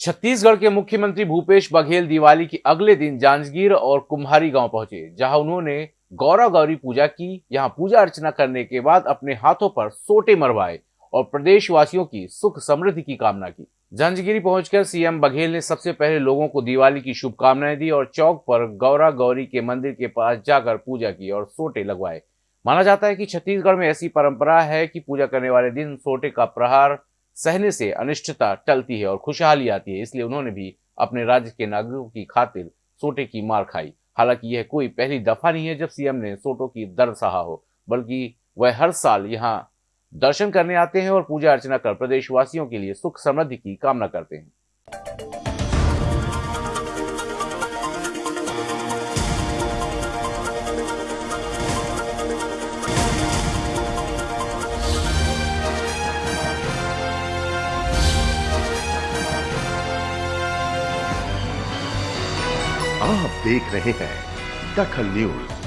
छत्तीसगढ़ के मुख्यमंत्री भूपेश बघेल दिवाली के अगले दिन जांजगीर और कुम्हारी गाँव पहुँचे, जहाँ उन्होंने गौरा गौरी पूजा की। यहाँ पूजा अर्चना करने के बाद अपने हाथों पर सोटे मरवाए और प्रदेशवासियों की सुख समृद्धि की कामना की। जंजगिरी पहुंचकर सीएम बघेल ने सबसे पहले लोगों को दिवाली की शुभकामनाएँ दी और चौक पर गौरा गौरी के मंदिर के पास जाकर पूजा की और सोटे लगवाए। माना जाता है कि छत्तीसगढ़ में ऐसी परंपरा है कि पूजा करने वाले दिन सोटे का प्रहार सहने से अनिश्चितता टलती है और खुशहाली आती है, इसलिए उन्होंने भी अपने राज्य के नागरिकों की खातिर सोटे की मार खाई। हालाँकि यह कोई पहली दफ़ा नहीं है जब सीएम ने सोटो की दर्द सहा हो, बल्कि वह हर साल यहाँ दर्शन करने आते हैं और पूजा अर्चना कर प्रदेशवासियों के लिए सुख समृद्धि की कामना करते हैं। आप देख रहे हैं दखल न्यूज़।